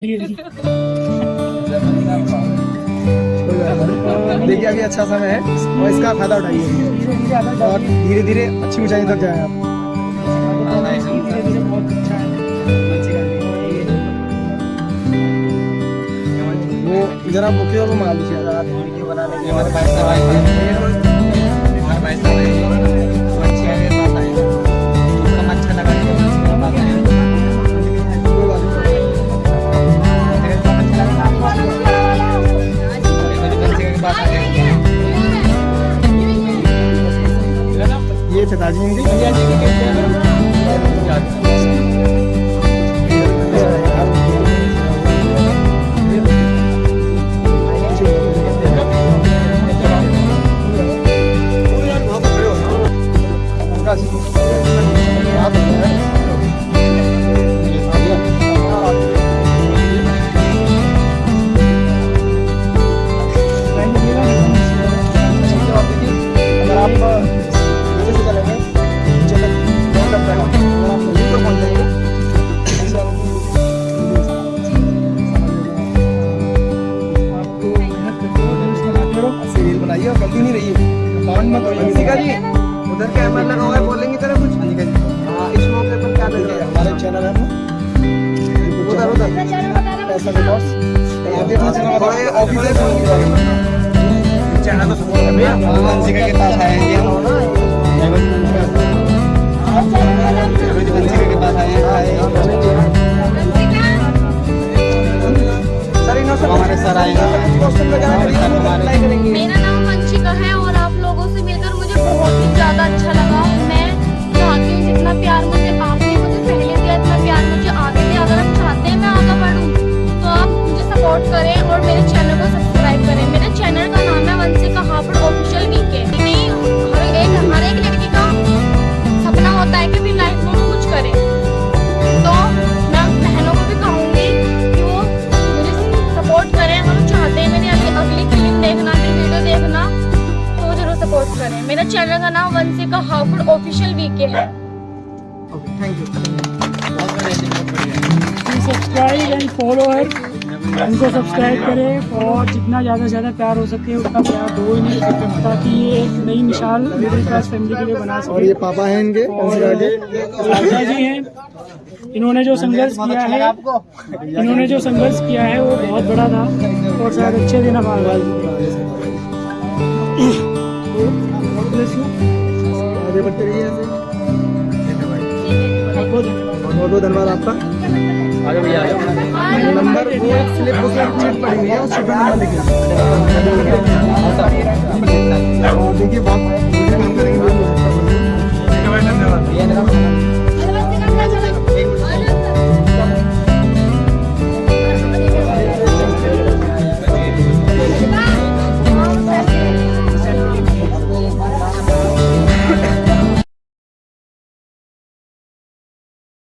देखिए, अभी अच्छा समय है और इसका फ़ायदा उठाइए। और धीरे धीरे अच्छी ऊंचाई तक जाए आप। वो जरा मुख्य अगर आप वीडियो बनाने के लिए। हमारे ये थे ताजमीन जी अगर है मत अंशिका जी उधर कैमरा लगा हुआ है बोलेंगे तरह कुछ। अंशिका जी, हाँ, इस मौके पर क्या देखिए, हमारे चैनल है ना उधर उधर। पैसा रिकॉर्ड्स बॉस चैनल तो सपोर्ट कर भैया अंशिका के पास आएँगे करें मेरा चैनल का नाम वंशिका हापुड़ ऑफिशियल वीके है। Thank you subscribe and follow हर उनको सब्सक्राइब करें और जितना ज़्यादा से ज़्यादा प्यार हो सके उतना प्यार दो इन्हें ताकि ये एक नई मिसाल मिडिल क्लास फैमिली के लिए बना सके। और ये पापा हैं इनके? के राजा जी हैं। इन्होंने जो संघर्ष किया है इन्होंने जो संघर्ष किया है वो बहुत बड़ा था और शायद अच्छे दिन हम आगे आगे बढ़ते रहिए ऐसे बहुत बहुत धन्यवाद आपका नंबर वो स्लिप बुक चीट पड़ी हुई है उस पर नंबर लिखे देखिए बहुत